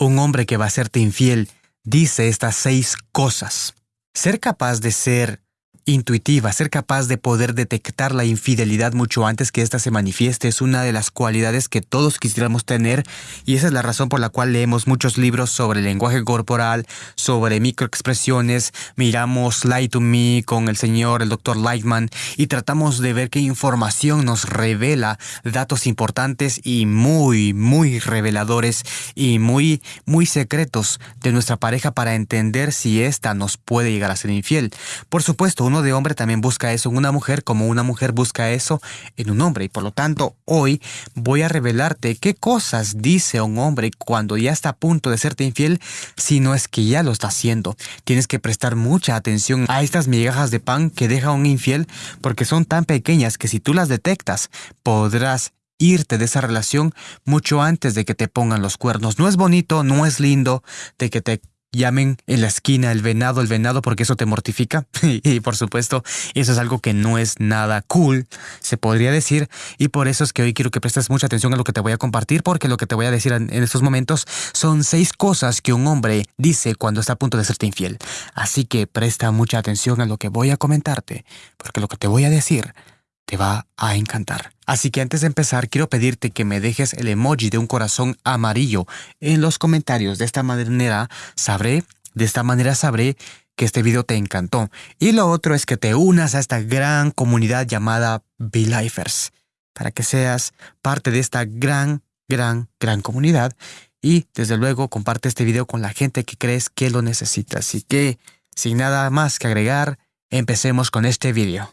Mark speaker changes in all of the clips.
Speaker 1: un hombre que va a serte infiel dice estas seis cosas. Ser capaz de ser intuitiva, ser capaz de poder detectar la infidelidad mucho antes que ésta se manifieste es una de las cualidades que todos quisiéramos tener y esa es la razón por la cual leemos muchos libros sobre lenguaje corporal, sobre microexpresiones, miramos Light to Me con el señor, el doctor Lightman y tratamos de ver qué información nos revela datos importantes y muy, muy reveladores y muy, muy secretos de nuestra pareja para entender si ésta nos puede llegar a ser infiel. Por supuesto, uno de hombre también busca eso en una mujer como una mujer busca eso en un hombre. Y por lo tanto, hoy voy a revelarte qué cosas dice un hombre cuando ya está a punto de serte infiel, si no es que ya lo está haciendo. Tienes que prestar mucha atención a estas migajas de pan que deja un infiel porque son tan pequeñas que si tú las detectas, podrás irte de esa relación mucho antes de que te pongan los cuernos. No es bonito, no es lindo de que te llamen en la esquina el venado, el venado, porque eso te mortifica. y por supuesto, eso es algo que no es nada cool, se podría decir. Y por eso es que hoy quiero que prestes mucha atención a lo que te voy a compartir, porque lo que te voy a decir en, estos momentos son seis cosas que un hombre dice cuando está a punto de serte infiel. Así que presta mucha atención a lo que voy a comentarte, porque lo que te voy a decir te va a encantar. Así que antes de empezar, quiero pedirte que me dejes el emoji de un corazón amarillo en los comentarios. De esta manera sabré, de esta manera sabré que este video te encantó. Y lo otro es que te unas a esta gran comunidad llamada Be-Lifers, para que seas parte de esta gran, gran, gran comunidad. Y desde luego comparte este video con la gente que crees que lo necesita. Así que, sin nada más que agregar, empecemos con este video.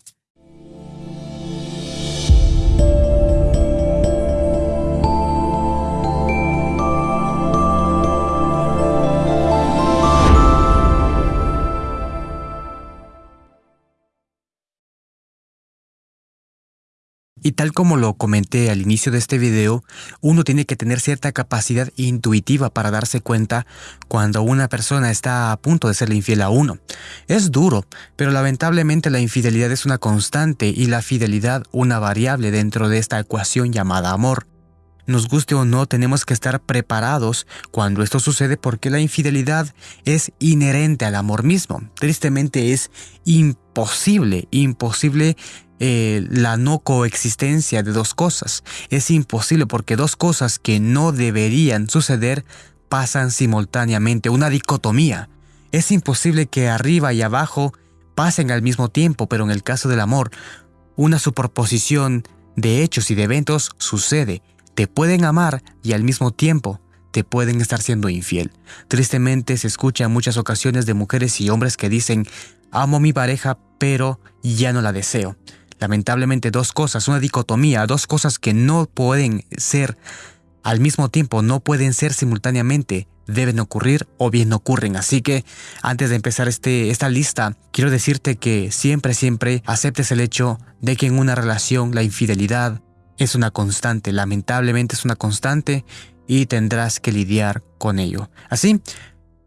Speaker 1: Y tal como lo comenté al inicio de este video, uno tiene que tener cierta capacidad intuitiva para darse cuenta cuando una persona está a punto de serle infiel a uno. Es duro, pero lamentablemente la infidelidad es una constante y la fidelidad una variable dentro de esta ecuación llamada amor. Nos guste o no, tenemos que estar preparados cuando esto sucede porque la infidelidad es inherente al amor mismo. Tristemente es imposible, imposible eh, la no coexistencia de dos cosas. Es imposible porque dos cosas que no deberían suceder pasan simultáneamente, una dicotomía. Es imposible que arriba y abajo pasen al mismo tiempo, pero en el caso del amor, una superposición de hechos y de eventos sucede. Te pueden amar y al mismo tiempo te pueden estar siendo infiel. Tristemente se escucha en muchas ocasiones de mujeres y hombres que dicen, amo a mi pareja, pero ya no la deseo lamentablemente dos cosas, una dicotomía, dos cosas que no pueden ser al mismo tiempo, no pueden ser simultáneamente, deben ocurrir o bien ocurren. Así que antes de empezar este, esta lista, quiero decirte que siempre, siempre aceptes el hecho de que en una relación la infidelidad es una constante, lamentablemente es una constante y tendrás que lidiar con ello. Así,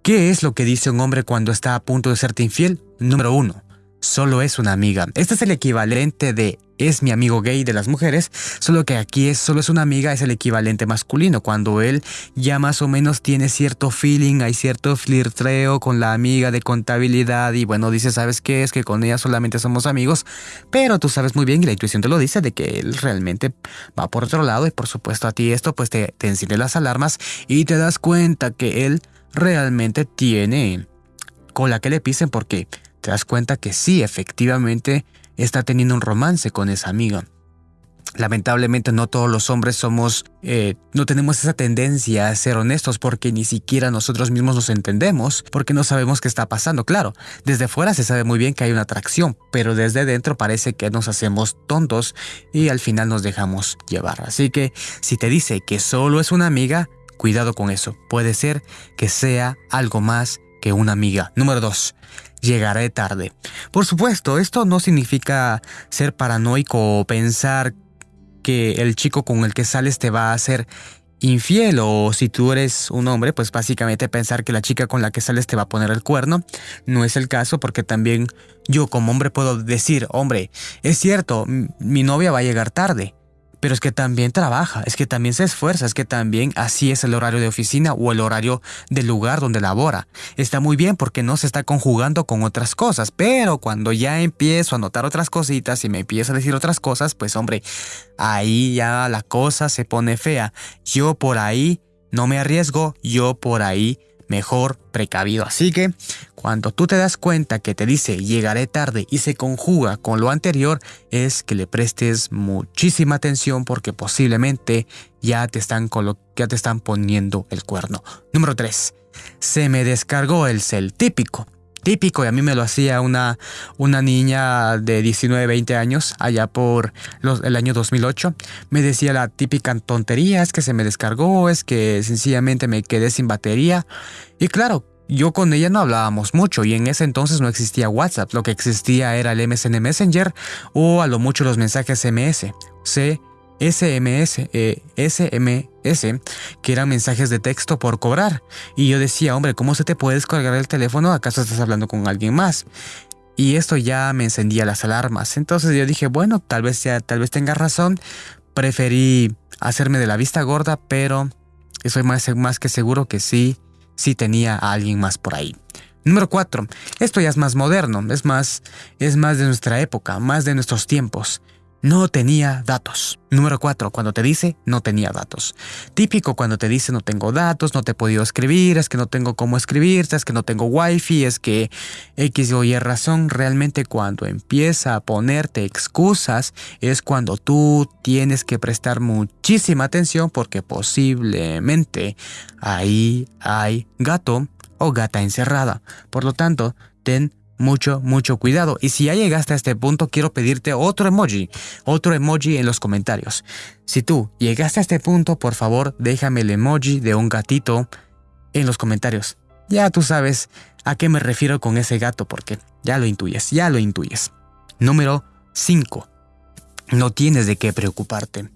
Speaker 1: ¿qué es lo que dice un hombre cuando está a punto de serte infiel? Número uno, solo es una amiga. Este es el equivalente de es mi amigo gay de las mujeres, solo que aquí es solo es una amiga, es el equivalente masculino, cuando él ya más o menos tiene cierto feeling, hay cierto flirtreo con la amiga de contabilidad y bueno, dice, ¿sabes qué? Es que con ella solamente somos amigos, pero tú sabes muy bien y la intuición te lo dice de que él realmente va por otro lado y por supuesto a ti esto pues te, te enciende las alarmas y te das cuenta que él realmente tiene cola que le pisen porque te das cuenta que sí, efectivamente, está teniendo un romance con esa amiga. Lamentablemente no todos los hombres somos, eh, no tenemos esa tendencia a ser honestos porque ni siquiera nosotros mismos nos entendemos, porque no sabemos qué está pasando. Claro, desde fuera se sabe muy bien que hay una atracción, pero desde dentro parece que nos hacemos tontos y al final nos dejamos llevar. Así que si te dice que solo es una amiga, cuidado con eso. Puede ser que sea algo más que una amiga. Número 2 llegaré tarde. Por supuesto, esto no significa ser paranoico o pensar que el chico con el que sales te va a hacer infiel o si tú eres un hombre, pues básicamente pensar que la chica con la que sales te va a poner el cuerno. No es el caso porque también yo como hombre puedo decir, hombre, es cierto, mi novia va a llegar tarde, pero es que también trabaja, es que también se esfuerza, es que también así es el horario de oficina o el horario del lugar donde labora. Está muy bien porque no se está conjugando con otras cosas, pero cuando ya empiezo a notar otras cositas y me empiezo a decir otras cosas, pues hombre, ahí ya la cosa se pone fea. Yo por ahí no me arriesgo, yo por ahí mejor precavido. Así que cuando tú te das cuenta que te dice llegaré tarde y se conjuga con lo anterior, es que le prestes muchísima atención porque posiblemente ya te están, ya te están poniendo el cuerno. Número 3. Se me descargó el cel típico típico y a mí me lo hacía una, una niña de 19, 20 años allá por el año 2008. Me decía la típica tontería, es que se me descargó, es que sencillamente me quedé sin batería. Y claro, yo con ella no hablábamos mucho y en ese entonces no existía WhatsApp, lo que existía era el MSN Messenger o a lo mucho los mensajes MS. C SMS, eh, SMS, que eran mensajes de texto por cobrar. Y yo decía, hombre, ¿cómo se te puede descargar el teléfono? ¿Acaso estás hablando con alguien más? Y esto ya me encendía las alarmas. Entonces yo dije, bueno, tal vez ya, tal vez tenga razón. Preferí hacerme de la vista gorda, pero estoy más, más que seguro que sí, sí tenía a alguien más por ahí. Número 4. Esto ya es más moderno, es más, es más de nuestra época, más de nuestros tiempos. No tenía datos. Número 4. Cuando te dice no tenía datos. Típico cuando te dice no tengo datos, no te he podido escribir, es que no tengo cómo escribir, es que no tengo wifi, es que X o Y razón. Realmente cuando empieza a ponerte excusas es cuando tú tienes que prestar muchísima atención porque posiblemente ahí hay gato o gata encerrada. Por lo tanto, ten mucho, mucho cuidado. Y si ya llegaste a este punto, quiero pedirte otro emoji, otro emoji en los comentarios. Si tú llegaste a este punto, por favor, déjame el emoji de un gatito en los comentarios. Ya tú sabes a qué me refiero con ese gato, porque ya lo intuyes, ya lo intuyes. Número 5. No tienes de qué preocuparte.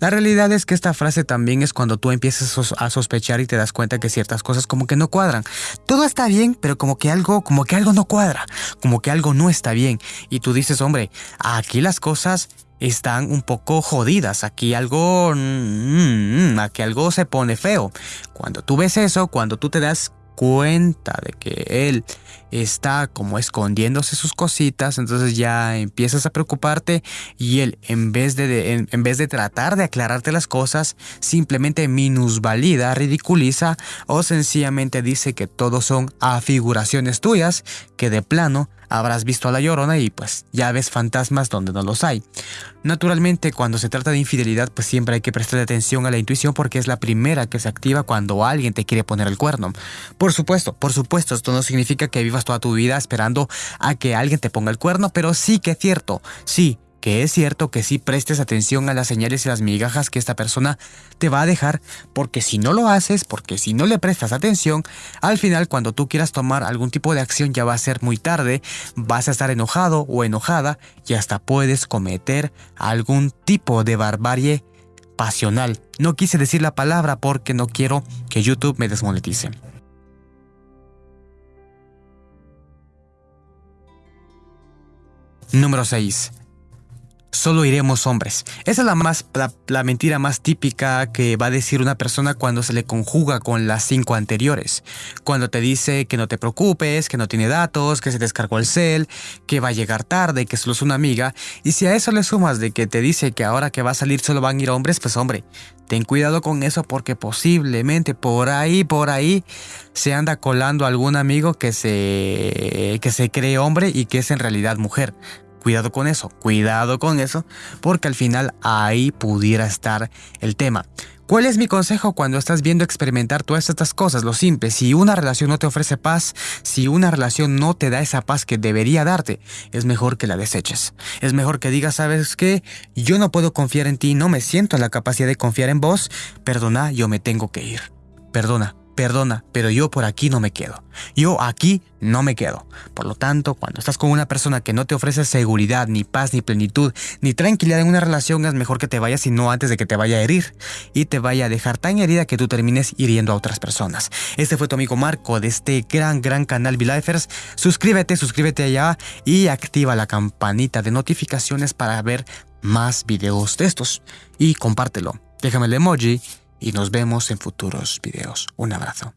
Speaker 1: La realidad es que esta frase también es cuando tú empiezas a sospechar y te das cuenta que ciertas cosas como que no cuadran. Todo está bien, pero como que algo, como que algo no cuadra, como que algo no está bien. Y tú dices, hombre, aquí las cosas están un poco jodidas, aquí algo, mm, aquí algo se pone feo. Cuando tú ves eso, cuando tú te das cuenta de que él está como escondiéndose sus cositas, entonces ya empiezas a preocuparte y él en vez de, en, vez de tratar de aclararte las cosas, simplemente minusvalida, ridiculiza o sencillamente dice que todos son afiguraciones tuyas, que de plano habrás visto a la llorona y pues ya ves fantasmas donde no los hay. Naturalmente, cuando se trata de infidelidad, pues siempre hay que prestar atención a la intuición porque es la primera que se activa cuando alguien te quiere poner el cuerno. Por supuesto, por supuesto, esto no significa que vivas toda tu vida esperando a que alguien te ponga el cuerno, pero sí que es cierto, sí, que es cierto que sí prestes atención a las señales y las migajas que esta persona te va a dejar, porque si no lo haces, porque si no le prestas atención, al final cuando tú quieras tomar algún tipo de acción ya va a ser muy tarde, vas a estar enojado o enojada y hasta puedes cometer algún tipo de barbarie pasional. No quise decir la palabra porque no quiero que YouTube me desmonetice. Número 6 solo iremos hombres. Esa es la, más, la, mentira más típica que va a decir una persona cuando se le conjuga con las cinco anteriores. Cuando te dice que no te preocupes, que no tiene datos, que se descargó el cel, que va a llegar tarde, que solo es una amiga. Y si a eso le sumas de que te dice que ahora que va a salir solo van a ir hombres, pues hombre, ten cuidado con eso porque posiblemente por ahí, por ahí, se anda colando algún amigo que se, que se cree hombre y que es en realidad mujer. Cuidado con eso, cuidado con eso, porque al final ahí pudiera estar el tema. ¿Cuál es mi consejo cuando estás viendo experimentar todas estas cosas? Lo simple, si una relación no te ofrece paz, si una relación no te da esa paz que debería darte, es mejor que la deseches. Es mejor que digas, ¿sabes qué? Yo no puedo confiar en ti, no me siento en la capacidad de confiar en vos. Perdona, yo me tengo que ir. Perdona, perdona, pero yo por aquí no me quedo. Yo aquí no me quedo. Por lo tanto, cuando estás con una persona que no te ofrece seguridad, ni paz, ni plenitud, ni tranquilidad en una relación, es mejor que te vayas y no antes de que te vaya a herir y te vaya a dejar tan herida que tú termines hiriendo a otras personas. Este fue tu amigo Marco de este gran, gran canal V-Lifers. Suscríbete, suscríbete allá y activa la campanita de notificaciones para ver más videos de estos y compártelo. Déjame el emoji y nos vemos en futuros videos. Un abrazo.